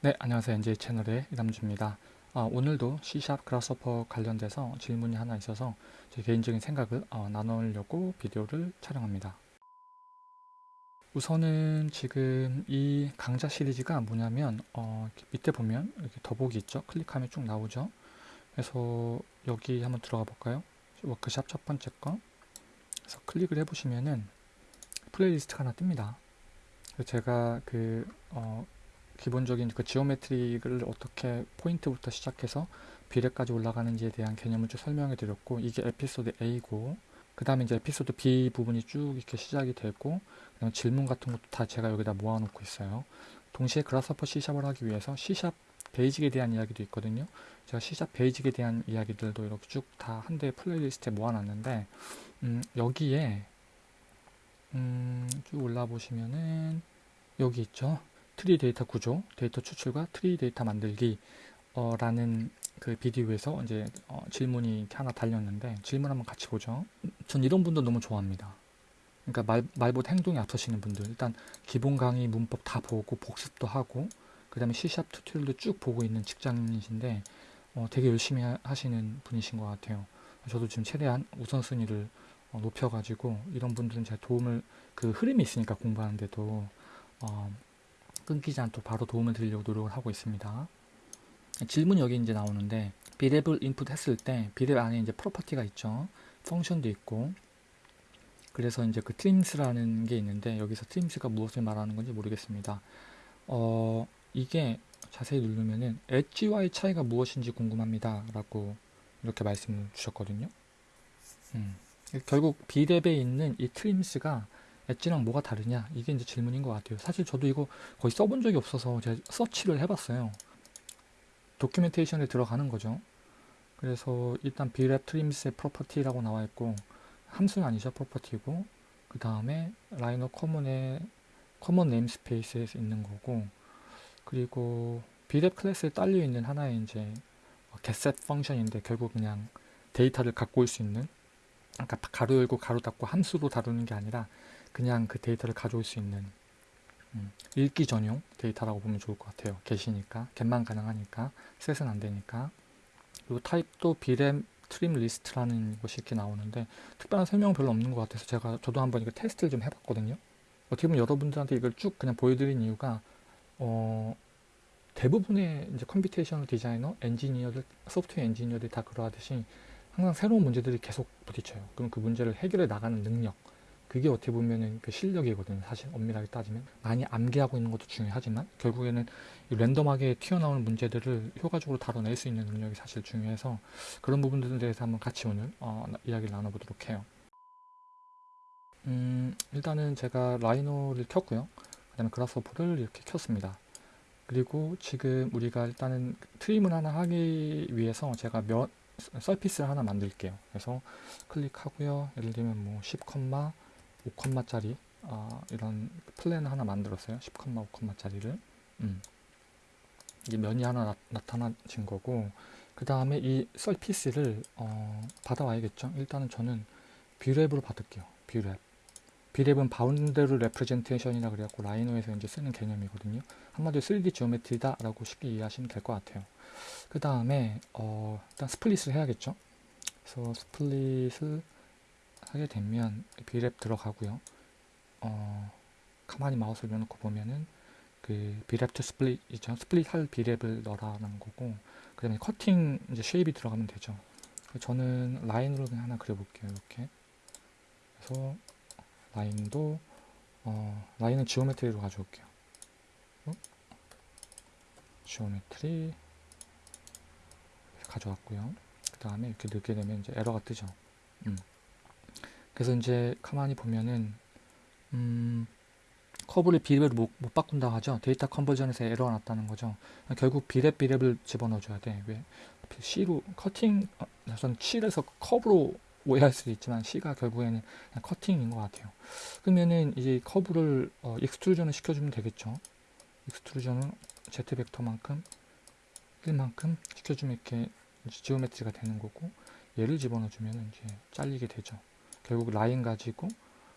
네, 안녕하세요. NJ 채널의 이남주입니다. 아, 오늘도 C샵 그라스퍼 관련돼서 질문이 하나 있어서 제 개인적인 생각을 어, 나누려고 비디오를 촬영합니다. 우선은 지금 이 강좌 시리즈가 뭐냐면 어, 밑에 보면 이렇게 더보기 있죠? 클릭하면 쭉 나오죠? 그래서 여기 한번 들어가 볼까요? 워크샵 첫 번째 거. 그래서 클릭을 해보시면은 playlist가 하나 뜹니다. 제가 그 어, 기본적인 그 geometry를 어떻게 포인트부터 시작해서 Brep까지 올라가는지에 대한 개념을 쭉 설명해 드렸고 이게 에피소드 A고 그 다음에 이제 에피소드 B 부분이 쭉 이렇게 시작이 되고 그다음 질문 같은 것도 다 제가 여기다 모아놓고 있어요. 동시에 그라스퍼 C샵을 하기 위해서 C샵 베이직에 대한 이야기도 있거든요. 제가 C샵 베이직에 대한 이야기들도 이렇게 쭉 다 한 대의 playlist에 모아놨는데 음, 여기에 음, 쭉 올라 보시면은 여기 있죠. 트리 데이터 구조, 데이터 추출과 트리 데이터 만들기 어, 라는 그 비디오에서 이제 어, 질문이 이렇게 하나 달렸는데 질문 한번 같이 보죠. 전 이런 분들 너무 좋아합니다. 그러니까 말, 말보다 행동이 앞서시는 분들 일단 기본 강의 문법 다 보고 복습도 하고 그 다음에 C샵 튜토리얼도 쭉 보고 있는 직장인이신데 어, 되게 열심히 하 시는 분이신 것 같아요. 저도 지금 최대한 우선순위를 어, 높여가지고 이런 분들은 제가 도움을 그 흐름이 있으니까 공부하는데도 어, 끊기지 않도록 바로 도움을 드리려고 노력을 하고 있습니다. 질문이 여기 이제 나오는데 Brep을 input 했을 때 Brep 안에 이제 property가 있죠. function도 있고 그래서 이제 그 trims라는 게 있는데 여기서 trims가 무엇을 말하는 건지 모르겠습니다. 어 이게 자세히 누르면은 edge와의 차이가 무엇인지 궁금합니다 라고 이렇게 말씀을 주셨거든요. 음. 결국 Brep에 있는 이 trims가 edge랑 뭐가 다르냐? 이게 이제 질문인 것 같아요. 사실 저도 이거 거의 써본 적이 없어서 제가 서치를 해봤어요. documentation에 들어가는 거죠. 그래서 일단 Brep trims의 property라고 나와 있고 함수는 아니죠 property고. 그 다음에 Rhino Common의 common namespace에 있는 거고 그리고 Brep 클래스에 딸려 있는 하나의 이제 getset 펑션인데 결국 그냥 데이터를 갖고 올 수 있는 그러니까 가로 열고 가로 닫고 함수로 다루는 게 아니라 그냥 그 데이터를 가져올 수 있는 음, 읽기 전용 데이터라고 보면 좋을 것 같아요. get이니까 get만 가능하니까 set은 안 되니까 그리고 타입도 Brep trim list라는 것이 이렇게 나오는데 특별한 설명은 별로 없는 것 같아서 제가 저도 한번 이거 테스트를 좀 해봤거든요. 어떻게 보면 여러분들한테 이걸 쭉 그냥 보여드린 이유가 어, 대부분의 이제 computational 디자이너, 엔지니어들, 소프트웨어 엔지니어들이 다 그러하듯이 항상 새로운 문제들이 계속 부딪혀요. 그럼 그 문제를 해결해 나가는 능력 그게 어떻게 보면은 그 실력이거든요. 사실 엄밀하게 따지면 많이 암기하고 있는 것도 중요하지만 결국에는 랜덤하게 튀어나오는 문제들을 효과적으로 다뤄낼 수 있는 능력이 사실 중요해서 그런 부분들에 대해서 한번 같이 오늘 어, 이야기를 나눠보도록 해요. 음, 일단은 제가 Rhino를 켰고요. 그 다음에 Grasshopper를 이렇게 켰습니다. 그리고 지금 우리가 일단은 trim을 하나 하기 위해서 제가 몇 surface를 하나 만들게요. 그래서 클릭하고요. 예를 들면 뭐 10, 5컴마짜리 어, 이런 plane을 하나 만들었어요. 10컴마 5컴마짜리를 음. 이게 면이 하나 나, 타나진 거고 그 다음에 이 surface를 어, 받아와야겠죠. 일단은 저는 Brep으로 받을게요. Brep Brep은 boundary representation이라 그래갖고 Rhino에서 이제 쓰는 개념이거든요. 한마디로 3D geometry다 라고 쉽게 이해하시면 될 것 같아요. 그 다음에 어, 일단 split을 해야겠죠. 그래서 split을 하게 되면 Brep 들어가고요. 어, 가만히 마우스를 넣어놓고 보면은 그 Brep to split 있죠. split 할 Brep을 넣어라는 거고 그 다음에 커팅 이제 shape이 들어가면 되죠. 저는 라인으로 그냥 하나 그려볼게요. 이렇게 그래서 라인도 어, 라인은 geometry로 가져올게요. 어? geometry 가져왔고요. 그 다음에 이렇게 넣게 되면 이제 에러가 뜨죠. 음. 그래서 이제 가만히 보면은 음, 커브를 Brep으로 못, 못 바꾼다 하죠. 데이터 conversion에서 에러가 났다는 거죠. 결국 Brep Brep을 집어넣어줘야 돼. 왜? C로 cutting, 어, 전 C에서 커브로 오해할 수도 있지만 C가 결국에는 cutting인 것 같아요. 그러면은 이제 커브를 어, extrusion을 시켜주면 되겠죠. extrusion은 Z 벡터만큼 1만큼 시켜주면 이렇게 geometry가 되는 거고 얘를 집어넣어주면 이제 잘리게 되죠. 결국 라인 가지고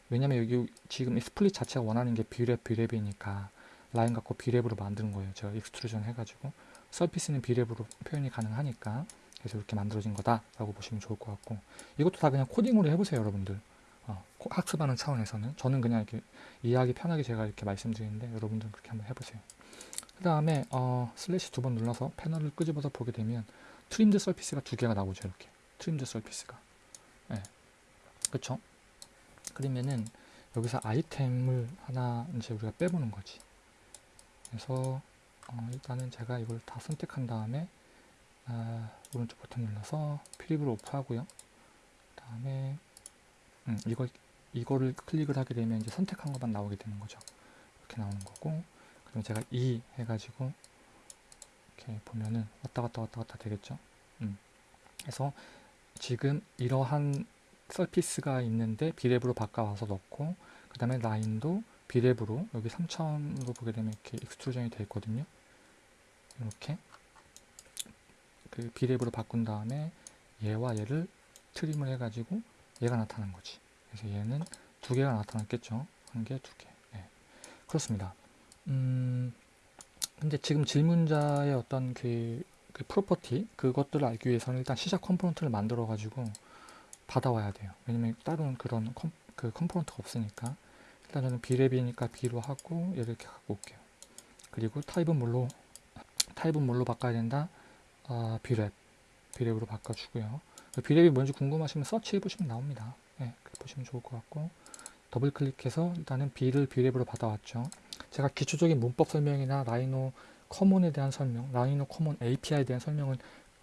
왜냐면 여기 지금 이 split 자체가 원하는 게 Brep Brep이니까 라인 갖고 Brep으로 만드는 거예요. 제가 extrusion 해가지고 surface는 Brep으로 표현이 가능하니까 그래서 이렇게 만들어진 거다라고 보시면 좋을 것 같고 이것도 다 그냥 코딩으로 해보세요, 여러분들. 어, 코- 학습하는 차원에서는 저는 그냥 이렇게 이해하기 편하게 제가 이렇게 말씀드리는데 여러분들은 그렇게 한번 해보세요. 그 다음에 어, slash 두 번 눌러서 패널을 끄집어서 보게 되면 trimmed surface가 두 개가 나오죠, 이렇게 trimmed surface가. 예, 그렇죠? 그러면은 여기서 아이템을 하나 이제 우리가 빼보는 거지. 그래서 어, 일단은 제가 이걸 다 선택한 다음에 아, 오른쪽 버튼 눌러서 preview를 off하고요. 다음에 음, 이걸 이거를 클릭을 하게 되면 이제 선택한 것만 나오게 되는 거죠. 이렇게 나오는 거고, 그럼 제가 E 해가지고 이렇게 보면은 왔다 갔다 왔다 갔다 되겠죠. 음. 그래서 지금 이러한 surface가 있는데 Brep으로 바꿔와서 넣고, 그 다음에 라인도 Brep으로 여기 3차원으로 보게 되면 이렇게 extrusion이 되어 있거든요. 이렇게 그 Brep으로 바꾼 다음에 얘와 얘를 trim을 해가지고 얘가 나타난 거지. 그래서 얘는 두 개가 나타났겠죠. 한 개, 두 개. 네. 그렇습니다. 음, 근데 지금 질문자의 어떤 그, 그 property, 그것들을 알기 위해서는 일단 시작 component를 만들어 가지고 받아와야 돼요. 왜냐면 다른 그런 컴, 그 component가 없으니까. 일단 저는 Brep이니까 B로 하고 얘를 이렇게 갖고 올게요. 그리고 타입은 뭘로, 타입은 뭘로 바꿔야 된다? 아, Brep. Brep으로 바꿔주고요. Brep이 뭔지 궁금하시면 서치 해보시면 나옵니다. 네, 보시면 좋을 것 같고 더블 클릭해서 일단은 B를 Brep으로 받아왔죠. 제가 기초적인 문법 설명이나 Rhino Common에 대한 설명, Rhino Common API에 대한 설명은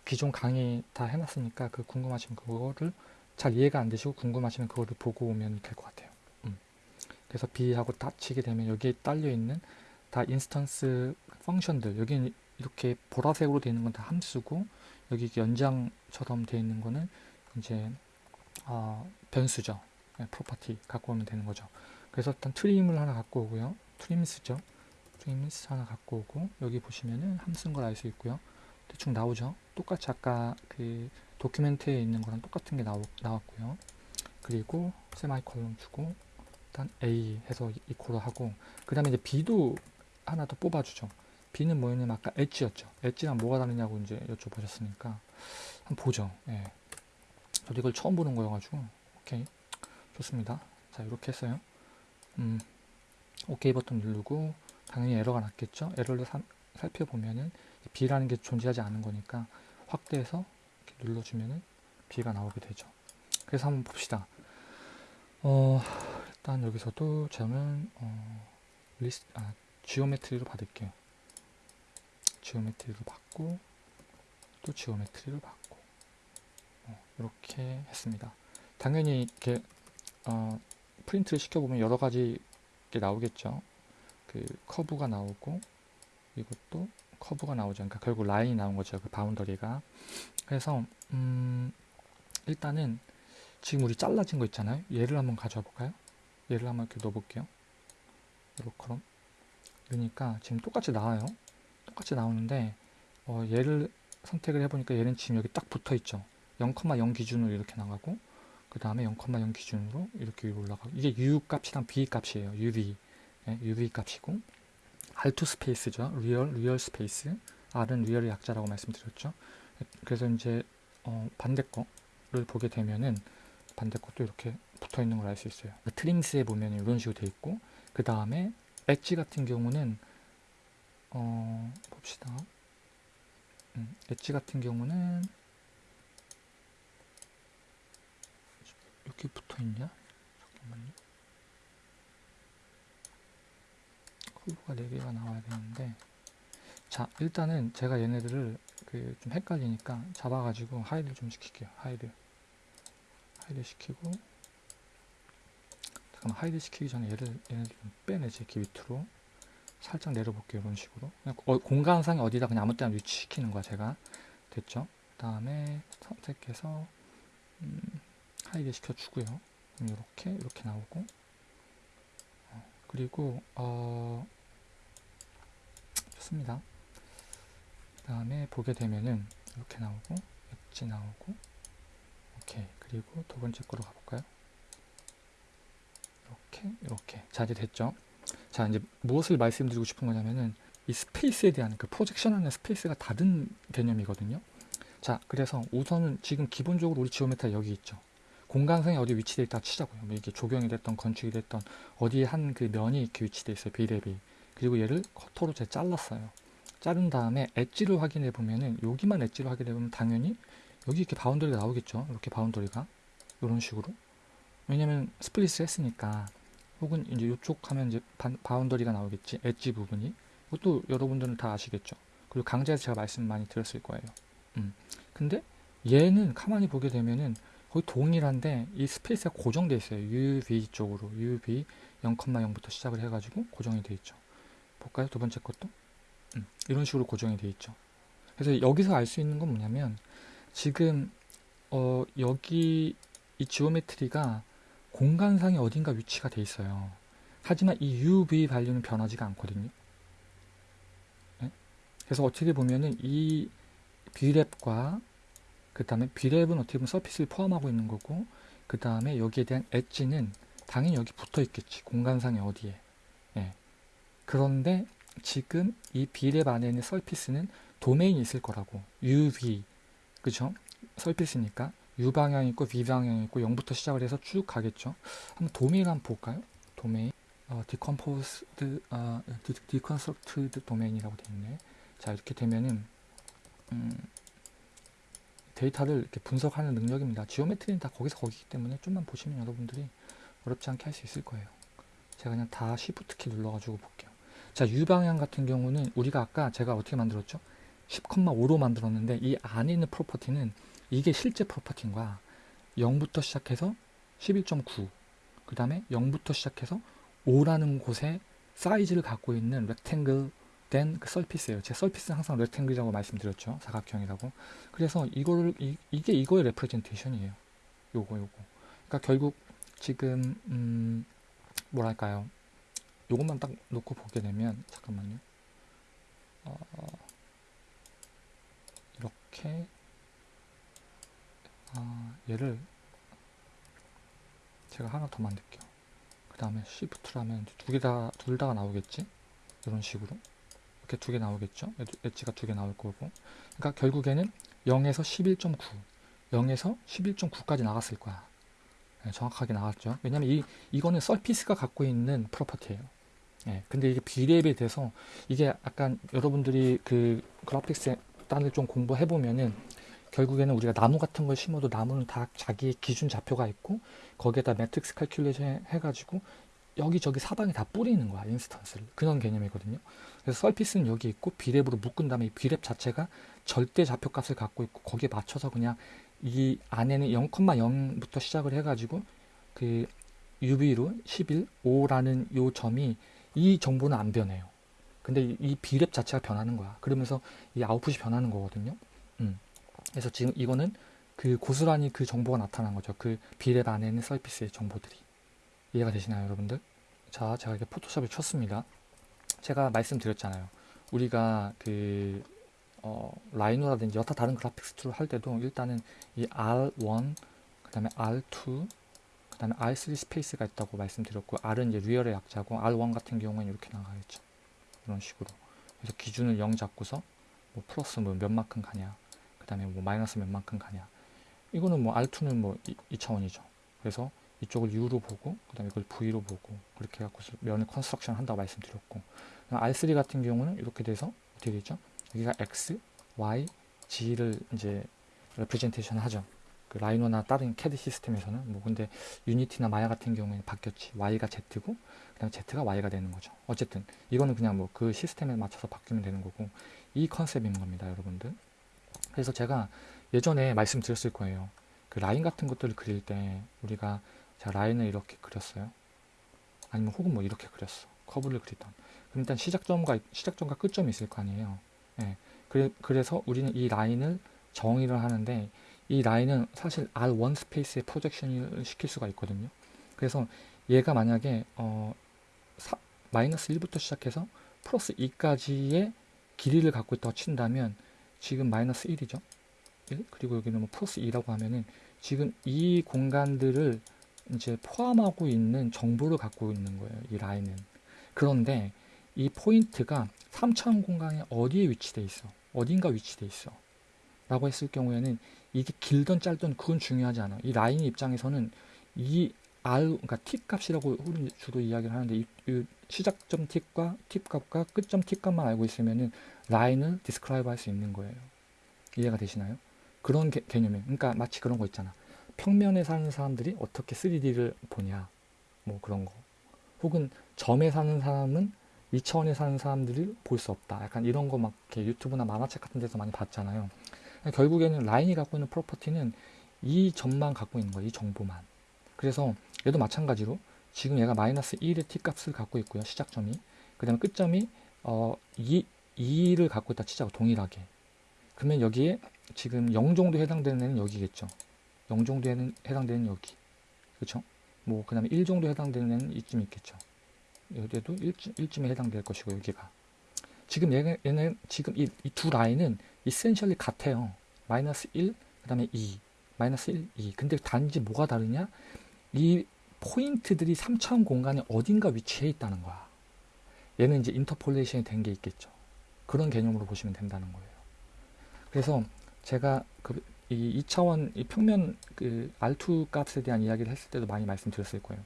기존 강의 다 해놨으니까 그 궁금하시면 그거를 잘 이해가 안 되시고 궁금하시면 그거를 보고 오면 될 것 같아요. 음. 그래서 B하고 닫히게 되면 여기에 딸려 있는 다 instance function들 여기 이렇게 보라색으로 되어 있는 건 다 함수고 여기 연장처럼 되어 있는 거는 이제 어, 변수죠. 네, property 갖고 오면 되는 거죠. 그래서 일단 trim을 하나 갖고 오고요. trims죠. trims 하나 갖고 오고 여기 보시면은 함수인 걸 알 수 있고요. 대충 나오죠. 똑같이 아까 그 document에 있는 거랑 똑같은 게 나오, 나왔고요. 그리고 세미콜론 주고 일단 A 해서 이코로 하고 그 다음에 이제 B도 하나 더 뽑아주죠. B는 뭐였냐면 아까 엣지였죠. 엣지랑 뭐가 다르냐고 이제 여쭤보셨으니까 한번 보죠. 예. 저도 이걸 처음 보는 거여가지고 오케이 좋습니다. 자 이렇게 했어요. 음, 오케이 버튼 누르고 당연히 에러가 났겠죠. 에러를 사, 살펴보면은 B라는 게 존재하지 않은 거니까 확대해서 눌러주면은 B가 나오게 되죠. 그래서 한번 봅시다. 어, 일단 여기서도 저는 어, 리스 아, geometry로 받을게요. geometry로 받고 또 geometry로 받고 어, 이렇게 했습니다. 당연히 이렇게 어, 프린트를 시켜보면 여러 가지 게 나오겠죠. 그 커브가 나오고 이것도 커브가 나오죠. 그러니까 결국 라인이 나온 거죠. 그 바운더리가. 그래서 음, 일단은 지금 우리 잘라진 거 있잖아요. 얘를 한번 가져와 볼까요? 얘를 한번 이렇게 넣어볼게요. 이렇게 그러니까 지금 똑같이 나와요. 똑같이 나오는데 어, 얘를 선택을 해보니까 얘는 지금 여기 딱 붙어 있죠. 0,0 기준으로 이렇게 나가고 그 다음에 0,0 기준으로 이렇게 위로 올라가고 이게 U 값이랑 B 값이에요. UV 예, UV 값이고 R2 space죠. real real space R은 real의 약자라고 말씀드렸죠. 그래서 이제 어, 반대 거를 보게 되면은 반대 것도 이렇게 붙어 있는 걸 알 수 있어요. trims에 보면 이런 식으로 돼 있고 그 다음에 엣지 같은 경우는 어, 봅시다. 음, 엣지 같은 경우는 이렇게 붙어 있냐? 잠깐만요. 커브가 4개가 나와야 되는데. 자 일단은 제가 얘네들을 그 좀 헷갈리니까 잡아가지고 hide 좀 시킬게요. hide hide 시키고 잠깐만 hide 시키기 전에 얘를 얘네들 좀 빼내지 이렇게 밑으로. 살짝 내려볼게요 이런 식으로. 어, 공간상에 어디다 그냥 아무 때나 위치시키는 거야 제가. 됐죠? 그 다음에 선택해서 음, 하이드 시켜주고요. 이렇게 이렇게 나오고. 어, 그리고 어, 좋습니다 그 다음에 보게 되면은 이렇게 나오고 엣지 나오고 오케이 그리고 두 번째 거로 가볼까요 이렇게 이렇게 자 이제 됐죠 자, 이제 무엇을 말씀드리고 싶은 거냐면은 이 space에 대한 그 projection하는 space가 다른 개념이거든요. 자, 그래서 우선은 지금 기본적으로 우리 geometry가 여기 있죠. 공간상에 어디 위치되어 있다 치자고요. 뭐 이게 조경이 됐던 건축이 됐던 어디에 한그 면이 이렇게 위치되어 있어요. 비대비. 그리고 얘를 커터로 제 잘랐어요. 자른 다음에 엣지를 확인해 보면은 여기만 엣지를 확인해 보면 당연히 여기 이렇게 boundary가 나오겠죠. 이렇게 boundary가 이런 식으로. 왜냐면 split을 했으니까 혹은 이제 이쪽 하면 이제 boundary가 나오겠지. 엣지 부분이. 그것도 여러분들은 다 아시겠죠. 그리고 강좌에서 제가 말씀 많이 드렸을 거예요. 음. 근데 얘는 가만히 보게 되면은 거의 동일한데 이 space가 고정되어 있어요. UV 쪽으로 UV 0,0부터 시작을 해가지고 고정이 되어 있죠. 볼까요? 두 번째 것도 음, 이런 식으로 고정이 되어 있죠. 그래서 여기서 알 수 있는 건 뭐냐면 지금 어, 여기 이 지오메트리가 공간상에 어딘가 위치가 돼 있어요. 하지만 이 UV 발류는 변하지가 않거든요. 네? 그래서 어떻게 보면은 이 B랩과 그 다음에 B랩은 어떻게 보면 서피스를 포함하고 있는 거고 그 다음에 여기에 대한 엣지는 당연히 여기 붙어 있겠지 공간상에 어디에 예. 그런데 지금 이 B랩 안에 있는 서피스는 도메인이 있을 거라고. UV 그죠? 서피스니까. U 방향 있고 V 방향 있고 0부터 시작을 해서 쭉 가겠죠. 한번 도메인 한번 볼까요? 도메인. 어, decomposed 어, deconstructed 도메인이라고 되어 있네. 자 이렇게 되면은 음, 데이터를 이렇게 분석하는 능력입니다. 지오메트리는 다 거기서 거기기 때문에 좀만 보시면 여러분들이 어렵지 않게 할 수 있을 거예요. 제가 그냥 다 Shift 키 눌러가지고 볼게요. 자, U 방향 같은 경우는 우리가 아까 제가 어떻게 만들었죠? 10,5로 만들었는데 이 안에 있는 property는 이게 실제 property인 거야. 0부터 시작해서 11.9, 그 다음에 0부터 시작해서 5라는 곳에 사이즈를 갖고 있는 rectangle 된 그 surface예요. 제 surface는 항상 rectangle이라고 말씀드렸죠. 사각형이라고. 그래서 이거를 이, 게 이거의 representation이에요. 요거 요거. 그러니까 결국 지금 음 뭐랄까요? 요것만 딱 놓고 보게 되면 잠깐만요. 어, 이렇게 아, 얘를 제가 하나 더 만들게요. 그 다음에 Shift라면 두 개 다, 둘 다가 나오겠지? 이런 식으로. 이렇게 두 개 나오겠죠. 엣지가 두 개 나올 거고. 그러니까 결국에는 0에서 11.9, 0에서 11.9까지 나갔을 거야. 네, 정확하게 나왔죠. 왜냐면 이, 이거는 surface가 갖고 있는 property예요. 네, 근데 이게 Brep에 대해서 이게 약간 여러분들이 그 그래픽스 단을 좀 공부해 보면은 결국에는 우리가 나무 같은 걸 심어도 나무는 다 자기 기준 좌표가 있고 거기에다 매트릭스 calculation 해가지고 여기저기 사방에 다 뿌리는 거야 instance를. 그런 개념이거든요. 그래서 surface는 여기 있고 Brep으로 묶은 다음에 이 Brep 자체가 절대 좌표값을 갖고 있고 거기에 맞춰서 그냥 이 안에는 0,0부터 시작을 해가지고 그 UV로 11, 5라는 요 점이 이 정보는 안 변해요. 근데 이 비랩 자체가 변하는 거야. 그러면서 이 아웃풋이 변하는 거거든요. 음. 그래서 지금 이거는 그 고스란히 그 정보가 나타난 거죠. 그 비랩 안에 있는 서피스의 정보들이. 이해가 되시나요, 여러분들? 자, 제가 이렇게 포토샵을 쳤습니다. 제가 말씀드렸잖아요. 우리가 그 어, Rhino라든지 여타 다른 그래픽스 툴을 할 때도 일단은 이 R1, 그 다음에 R2, 그 다음에 R3 space가 있다고 말씀드렸고 R은 이제 real의 약자고 R1 같은 경우는 이렇게 나가겠죠. 이런 식으로. 그래서 기준을 0 잡고서 뭐 플러스 뭐 몇 만큼 가냐, 그 다음에 뭐 마이너스 몇 만큼 가냐. 이거는 뭐 R2는 뭐 2 차원이죠. 그래서 이쪽을 U로 보고 그 다음에 이걸 V로 보고 그렇게 해갖고 면을 construction 한다고 말씀드렸고 R3 같은 경우는 이렇게 돼서 어떻게 되죠? 여기가 X, Y, Z를 이제 representation 하죠. 그 Rhino나 다른 캐드 시스템에서는 뭐 근데 Unity나 Maya 같은 경우에는 바뀌었지. Y가 Z고 그다음에 Z가 Y가 되는 거죠. 어쨌든 이거는 그냥 뭐 그 시스템에 맞춰서 바뀌면 되는 거고 이 컨셉인 겁니다, 여러분들. 그래서 제가 예전에 말씀드렸을 거예요. 그 라인 같은 것들을 그릴 때 우리가 자 라인을 이렇게 그렸어요. 아니면 혹은 뭐 이렇게 그렸어. 커브를 그리던. 그럼 일단 시작점과 시작점과 끝점이 있을 거 아니에요. 예. 그래, 그래서 우리는 이 라인을 정의를 하는데 이 라인은 사실 R1 space에 projection을 시킬 수가 있거든요. 그래서 얘가 만약에 어, 사, 마이너스 1부터 시작해서 플러스 2까지의 길이를 갖고 있다고 친다면 지금 마이너스 1이죠. 1 그리고 여기는 뭐 플러스 2라고 하면은 지금 이 공간들을 이제 포함하고 있는 정보를 갖고 있는 거예요. 이 라인은. 그런데 이 포인트가 3차원 공간에 어디에 위치돼 있어? 어딘가 위치돼 있어. 라고 했을 경우에는 이게 길든 짧든 그건 중요하지 않아. 이 라인 입장에서는 이 R, 그러니까 t 값이라고 주로 이야기를 하는데 이, 이 시작점 t과 t 값과 끝점 t 값만 알고 있으면은 라인을 describe 할 수 있는 거예요. 이해가 되시나요? 그런 개, 개념이에요. 그러니까 마치 그런 거 있잖아. 평면에 사는 사람들이 어떻게 3D를 보냐. 뭐 그런 거. 혹은 점에 사는 사람은 2차원에 사는 사람들이 볼 수 없다. 약간 이런 거 막 유튜브나 만화책 같은 데서 많이 봤잖아요. 결국에는 라인이 갖고 있는 프로퍼티는 이 점만 갖고 있는 거예요. 이 정보만. 그래서 얘도 마찬가지로 지금 얘가 마이너스 1의 t 값을 갖고 있고요. 시작점이. 그 다음에 끝점이 어, 2, 2를 갖고 있다 치자고 동일하게. 그러면 여기에 지금 0 정도 해당되는 애는 여기겠죠. 0 정도 해당되는 여기. 그렇죠? 뭐, 그 다음에 1 정도 해당되는 애는 이쯤 있겠죠. 여기에도 1쯤, 1쯤에 해당될 것이고, 여기가. 지금 얘는 지금 이 두 라인은 이센셜리 같아요. 마이너스 1, 그 다음에 2. 마이너스 1, 2. 근데 단지 뭐가 다르냐? 이 포인트들이 3차원 공간에 어딘가 위치해 있다는 거야. 얘는 이제 interpolation이 된 게 있겠죠. 그런 개념으로 보시면 된다는 거예요. 그래서 제가 그 이 2차원 이 평면 그 R2 값에 대한 이야기를 했을 때도 많이 말씀드렸을 거예요.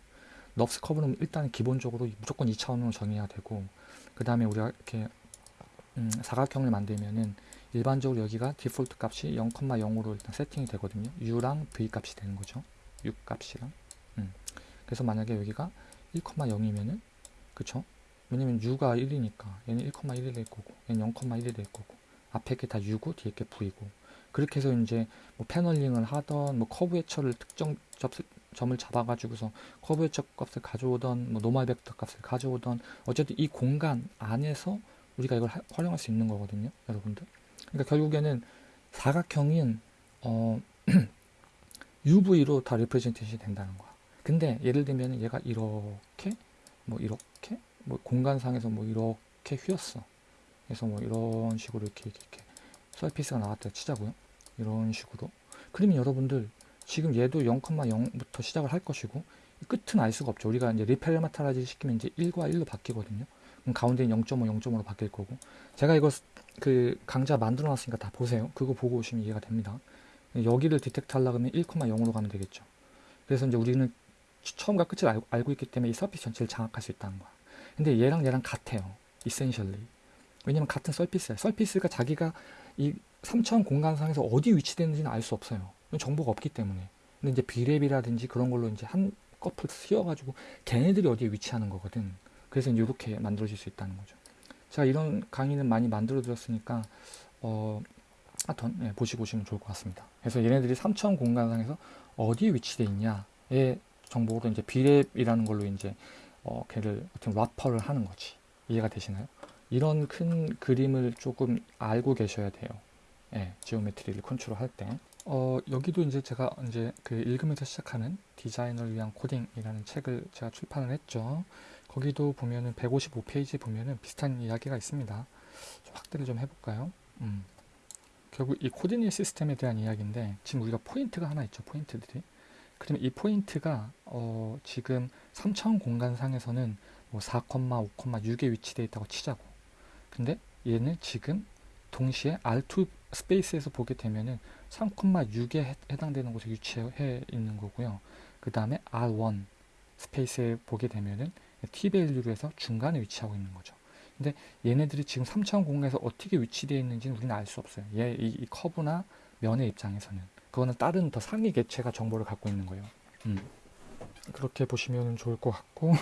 NURBS 커브는 일단 기본적으로 무조건 2차원으로 정의해야 되고 그 다음에 우리가 이렇게 음, 사각형을 만들면은 일반적으로 여기가 디폴트 값이 0,0으로 일단 세팅이 되거든요. u랑 v 값이 되는 거죠. u 값이랑. 음. 그래서 만약에 여기가 1,0이면은 그쵸? 왜냐면 u가 1이니까 얘는 1,1이 될 거고 얘는 0,1이 될 거고 앞에 게 다 u고 뒤에 게 v고 그렇게 해서 이제 뭐 paneling을 하던 뭐 curvature를 특정 접, 점을 잡아가지고서 curvature 값을 가져오던 뭐 normal vector 값을 가져오던 어쨌든 이 공간 안에서 우리가 이걸 하, 활용할 수 있는 거거든요 여러분들 그러니까 결국에는 사각형인 어, UV로 다 representation이 된다는 거야. 근데 예를 들면 얘가 이렇게 뭐 이렇게 뭐 공간상에서 뭐 이렇게 휘었어. 그래서 뭐 이런 식으로 이렇게 이렇게 surface가 나왔다 치자고요. 이런 식으로. 그러면 여러분들 지금 얘도 0,0부터 시작을 할 것이고 끝은 알 수가 없죠. 우리가 이제 reparameterize 시키면 이제 1과 1로 바뀌거든요. 그럼 가운데는 0.5, 0.5로 바뀔 거고. 제가 이거 그 강좌 만들어 놨으니까 다 보세요. 그거 보고 오시면 이해가 됩니다. 여기를 detect 하려고 하면 1,0으로 가면 되겠죠. 그래서 이제 우리는 처음과 끝을 알고, 알고 있기 때문에 이 surface 전체를 장악할 수 있다는 거야. 근데 얘랑 얘랑 같아요. essentially. 왜냐면 같은 surface야. surface가 자기가 이 3차원 공간상에서 어디 위치되는지는 알 수 없어요. 정보가 없기 때문에. 근데 이제 BRep이라든지 그런 걸로 이제 한 꺼풀 씌워가지고 걔네들이 어디에 위치하는 거거든. 그래서 이렇게 만들어질 수 있다는 거죠. 제가 이런 강의는 많이 만들어 드렸으니까 어, 하여튼 예, 보시고 오시면 좋을 것 같습니다. 그래서 얘네들이 3차원 공간상에서 어디에 위치되어 있냐의 정보로 이제 BRep이라는 걸로 이제 어, 걔를 어떤 wrapper를 하는 거지. 이해가 되시나요? 이런 큰 그림을 조금 알고 계셔야 돼요. 예, geometry를 컨트롤할 때. 어, 여기도 이제 제가 이제 그 읽으면서 시작하는 디자이너를 위한 코딩이라는 책을 제가 출판을 했죠. 거기도 보면은 155페이지 보면은 비슷한 이야기가 있습니다. 좀 확대를 좀 해볼까요? 음. 결국 이 coordinate system에 대한 이야기인데 지금 우리가 포인트가 하나 있죠. 포인트들이. 그러면 이 포인트가 어 지금 3차원 공간상에서는 뭐 4,5,6에 위치되어 있다고 치자고. 근데 얘는 지금 동시에 R2 space에서 보게 되면은 3,6에 해당되는 곳에 위치해 있는 거고요. 그 다음에 R1 space에 보게 되면은 t value로 해서 중간에 위치하고 있는 거죠. 근데 얘네들이 지금 3차원 공간에서 어떻게 위치되어 있는지는 우리는 알 수 없어요. 얘, 이, 이, 커브나 면의 입장에서는. 그거는 다른 더 상위 개체가 정보를 갖고 있는 거예요. 음. 그렇게 보시면 좋을 것 같고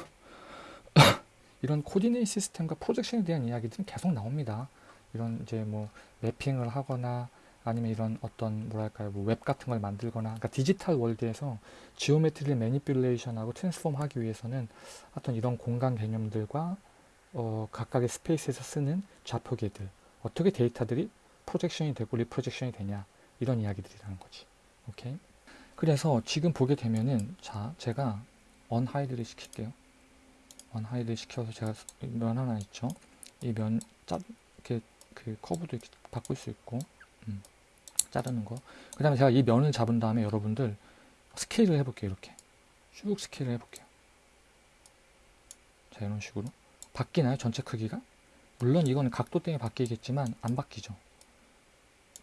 이런 coordinate system과 projection에 대한 이야기들은 계속 나옵니다. 이런 이제 뭐 매핑을 하거나 아니면 이런 어떤 뭐랄까요? 뭐 웹 같은 걸 만들거나 그러니까 디지털 world에서 geometry를 manipulation하고 transform 하기 위해서는 어떤 이런 공간 개념들과 어, 각각의 space에서 쓰는 좌표계들 어떻게 데이터들이 projection이 되고 reprojection이 되냐 이런 이야기들이라는 거지. 오케이? 그래서 지금 보게 되면은 자 제가 unhide를 시킬게요. unhide 시켜서 제가 면 하나 있죠? 이면 이렇게 그 커브도 이렇게 바꿀 수 있고 음. 자르는 거. 그 다음에 제가 이 면을 잡은 다음에 여러분들 스케일을 해볼게요. 이렇게. 쭉 스케일을 해볼게요. 자, 이런 식으로. 바뀌나요? 전체 크기가? 물론 이건 각도 때문에 바뀌겠지만 안 바뀌죠.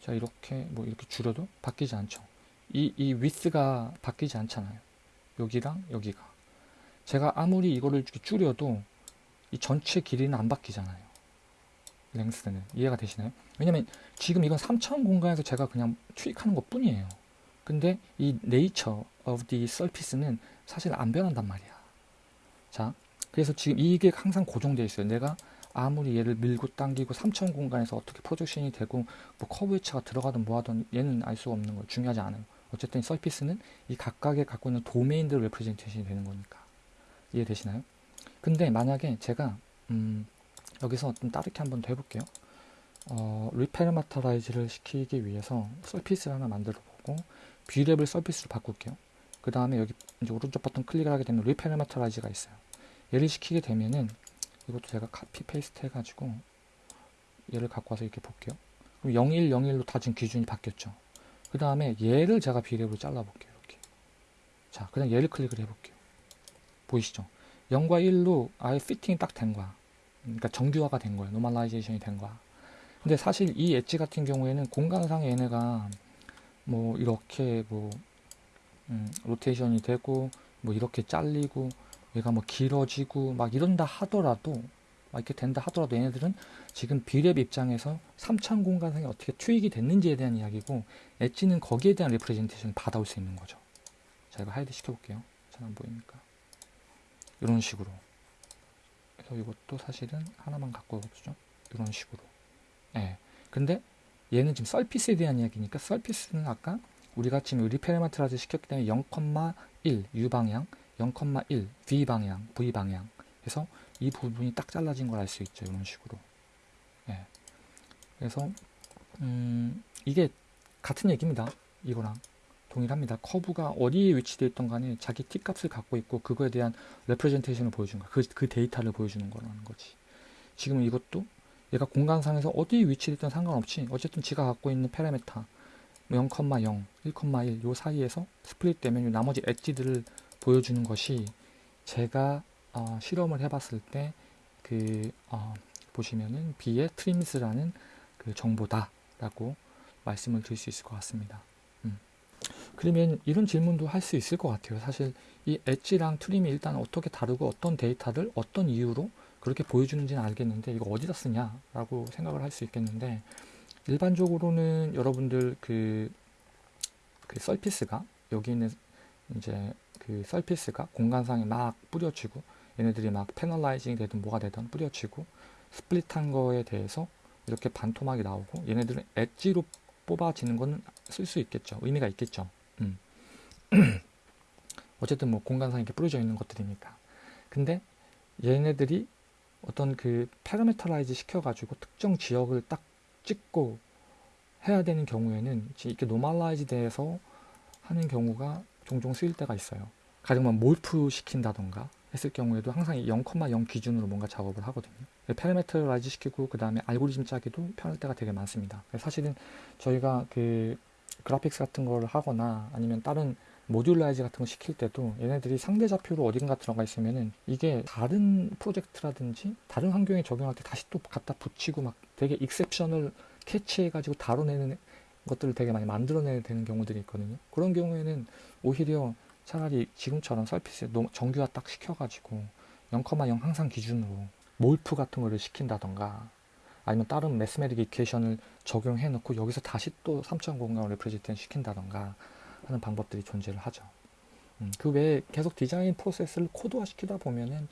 자 이렇게 뭐 이렇게 줄여도 바뀌지 않죠. 이, 이 위스가 바뀌지 않잖아요. 여기랑 여기가. 제가 아무리 이거를 줄여도 이 전체 길이는 안 바뀌잖아요. 랭스는 이해가 되시나요? 왜냐면 지금 이건 3차원 공간에서 제가 그냥 투입하는 것 뿐이에요. 근데 이 nature of the surface는 사실 안 변한단 말이야. 자, 그래서 지금 이게 항상 고정되어 있어요. 내가 아무리 얘를 밀고 당기고 3차원 공간에서 어떻게 프로젝션이 되고 뭐 커브 회차가 들어가든 뭐하든 얘는 알 수가 없는 거예요. 중요하지 않아요. 어쨌든 surface는 이 각각의 갖고 있는 도메인들 레프레젠테이션이 되는 거니까 이해되시나요? 근데 만약에 제가 음, 여기서 좀 다르게 한번 더 해볼게요. 어, reparameterize를 시키기 위해서 surface를 하나 만들어 보고 BRep을 surface로 바꿀게요. 그 다음에 여기 이제 오른쪽 버튼 클릭을 하게 되면 reparameterize가 있어요. 얘를 시키게 되면은 이것도 제가 copy paste 해가지고 얘를 갖고 와서 이렇게 볼게요. 그럼 01, 01로 다 지금 기준이 바뀌었죠. 그 다음에 얘를 제가 BRep으로 잘라볼게요. 이렇게. 자, 그냥 얘를 클릭을 해볼게요. 보이시죠? 0과 1로 아예 fitting이 딱 된 거야. 그러니까 정규화가 된 거야. normalization이 된 거야. 근데 사실 이 엣지 같은 경우에는 공간상에 얘네가 뭐 이렇게 뭐 음, 로테이션이 되고 뭐 이렇게 잘리고 얘가 뭐 길어지고 막 이런다 하더라도 막 이렇게 된다 하더라도 얘네들은 지금 BRep 입장에서 3차원 공간상에 어떻게 투입이 됐는지에 대한 이야기고 엣지는 거기에 대한 representation을 받아올 수 있는 거죠. 자 이거 hide 시켜볼게요. 잘 안 보이니까 이런 식으로 그래서 이것도 사실은 하나만 갖고 가보죠. 이런 식으로 예. 근데 얘는 지금 surface에 대한 이야기니까 surface는 아까 우리가 지금 reparameterize 시켰기 때문에 0,1 U 방향 0,1 V 방향, V 방향. 그래서 이 부분이 딱 잘라진 걸 알 수 있죠. 이런 식으로. 예. 그래서 음, 이게 같은 얘기입니다. 이거랑 동일합니다. 커브가 어디에 위치되어 있던 간에 자기 t 값을 갖고 있고 그거에 대한 representation을 보여주는 거야. 그, 그 데이터를 보여주는 거라는 거지. 지금 이것도 얘가 공간상에서 어디에 위치됐든 상관없이 어쨌든 지가 갖고 있는 파라미터 0,0, 1,1 요 사이에서 split 되면 나머지 edge들을 보여주는 것이 제가 어, 실험을 해봤을 때그 어, 보시면은 B의 trims라는 그 정보다라고 말씀을 드릴 수 있을 것 같습니다. 음. 그러면 이런 질문도 할 수 있을 것 같아요. 사실 이 edge랑 trim이 일단 어떻게 다르고 어떤 데이터를 어떤 이유로 그렇게 보여주는지는 알겠는데 이거 어디다 쓰냐라고 생각을 할 수 있겠는데 일반적으로는 여러분들 그, 그 썰피스가 여기 있는 이제 그 서피스가 공간상에 막 뿌려지고 얘네들이 막 패널라이징이 되든 뭐가 되든 뿌려지고 스플릿한 거에 대해서 이렇게 반토막이 나오고 얘네들은 엣지로 뽑아지는 거는 쓸 수 있겠죠. 의미가 있겠죠. 음. 어쨌든 뭐 공간상에 이렇게 뿌려져 있는 것들이니까. 근데 얘네들이 어떤 그 parameterize 시켜가지고 특정 지역을 딱 찍고 해야 되는 경우에는 이렇게 normalize 돼서 하는 경우가 종종 쓰일 때가 있어요. 가령만 morph 시킨다던가 했을 경우에도 항상 0,0 기준으로 뭔가 작업을 하거든요. parameterize 시키고 그 다음에 알고리즘 짜기도 편할 때가 되게 많습니다. 사실은 저희가 그 그래픽스 같은 걸 하거나 아니면 다른 modularize 같은 거 시킬 때도 얘네들이 상대 좌표로 어딘가 들어가 있으면은 이게 다른 프로젝트라든지 다른 환경에 적용할 때 다시 또 갖다 붙이고 막 되게 exception을 캐치해가지고 다뤄내는 것들을 되게 많이 만들어내야 되는 경우들이 있거든요. 그런 경우에는 오히려 차라리 지금처럼 surface 정규화 딱 시켜가지고 0,0 항상 기준으로 morph 같은 거를 시킨다던가 아니면 다른 mathematic equation을 적용해 놓고 여기서 다시 또 3차원 공간을 represent 시킨다던가 하는 방법들이 존재를 하죠. 음, 그 외에 계속 디자인 프로세스를 코드화 시키다 보면은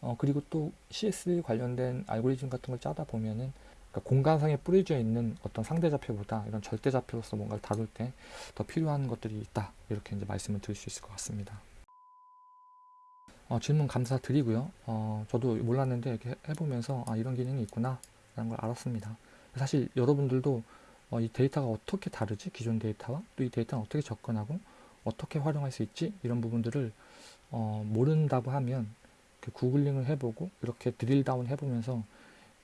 어, 그리고 또 CS 관련된 알고리즘 같은 걸 짜다 보면은 그러니까 공간상에 뿌려져 있는 어떤 상대 좌표보다 이런 절대 좌표로서 뭔가를 다룰 때 더 필요한 것들이 있다 이렇게 이제 말씀을 드릴 수 있을 것 같습니다. 어, 질문 감사드리고요. 어, 저도 몰랐는데 이렇게 해보면서 아, 이런 기능이 있구나 라는 걸 알았습니다. 사실 여러분들도 어, 이 데이터가 어떻게 다르지 기존 데이터와 또 이 데이터는 어떻게 접근하고 어떻게 활용할 수 있지 이런 부분들을 어, 모른다고 하면 그 구글링을 해보고 이렇게 drill down 해보면서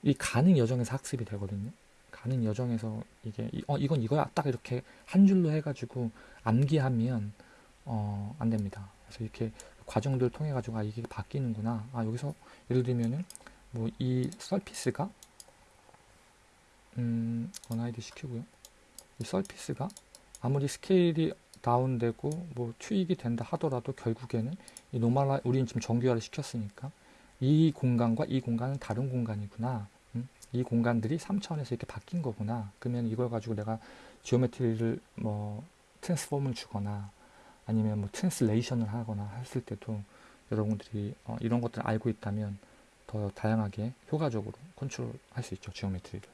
이 가는 여정에서 학습이 되거든요. 가는 여정에서 이게 어 이건 이거야 딱 이렇게 한 줄로 해가지고 암기하면 어 안 됩니다. 그래서 이렇게 과정들 통해 가지고 아 이게 바뀌는구나. 아 여기서 예를 들면은 뭐 이 surface가 음, unhide 시키고요. 이 surface가 아무리 스케일이 다운되고 뭐 투입이 된다 하더라도 결국에는 이 normali 우리는 지금 정규화를 시켰으니까 이 공간과 이 공간은 다른 공간이구나. 음? 이 공간들이 3차원에서 이렇게 바뀐 거구나. 그러면 이걸 가지고 내가 geometry를 뭐 transform을 주거나 아니면 뭐 translation을 하거나 했을 때도 여러분들이 어, 이런 것들을 알고 있다면 더 다양하게 효과적으로 컨트롤 할 수 있죠. geometry를.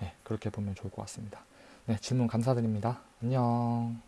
네, 그렇게 보면 좋을 것 같습니다. 네, 질문 감사드립니다. 안녕.